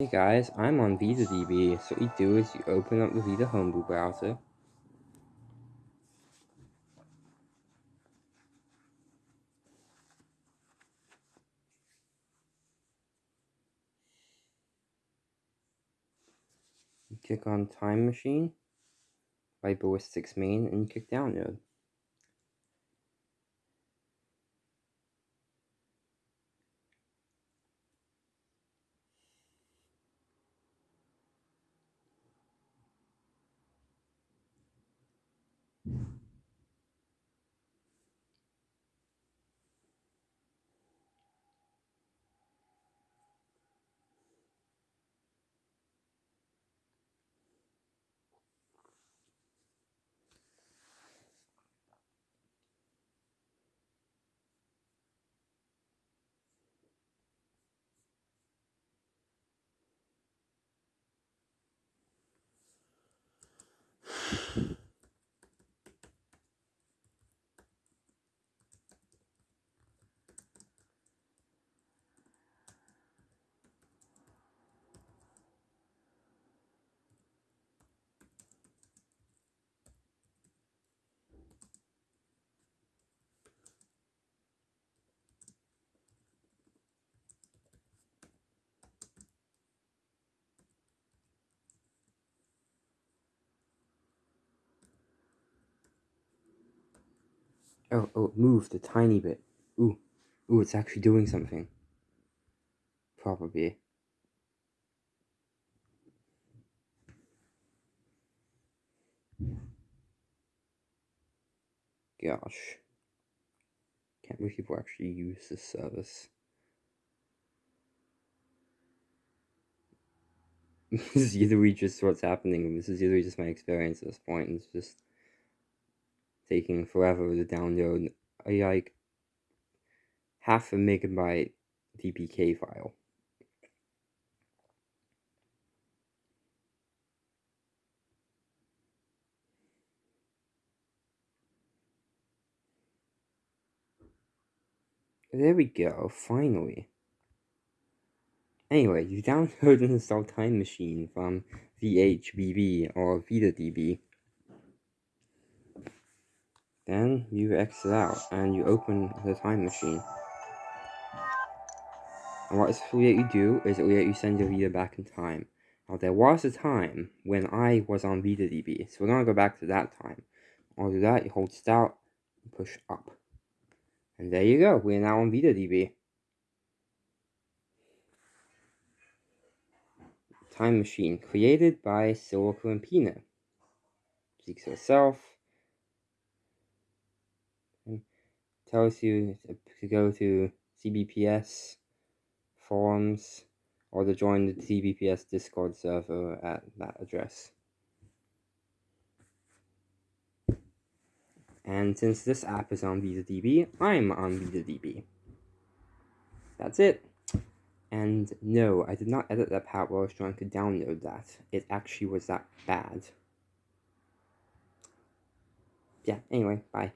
Hey guys, I'm on VitaDB. So what you do is you open up the Vita Homebrew browser. You click on Time Machine by Ballistics Main and you click Download. Yeah. Oh, oh, it moved a tiny bit. Ooh, ooh, it's actually doing something. Probably. Gosh. Can't believe people actually use this service. this is literally just what's happening. This is either just my experience at this point. It's just taking forever to download uh, a like half a megabyte VPK file. There we go, finally. Anyway, you download and install Time Machine from VHBB or VitaDB. Then you exit out and you open the time machine. And what this will let you do is it will let you send your Vita back in time. Now there was a time when I was on VitaDB, so we're gonna go back to that time. I'll do that, you hold start, push up. And there you go, we're now on VitaDB. Time Machine, created by and Peanut. Seeks herself, tells you to go to CBPS forums or to join the CBPS Discord server at that address. And since this app is on VitaDB, I'm on VitaDB. That's it. And no, I did not edit that part while I was trying to download that. It actually was that bad. Yeah, anyway, bye.